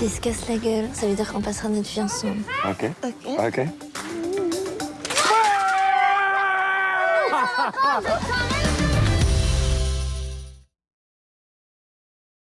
S'il se casse la gueule, ça veut dire qu'on passera notre vie ensemble. Ok. Ok. Ok.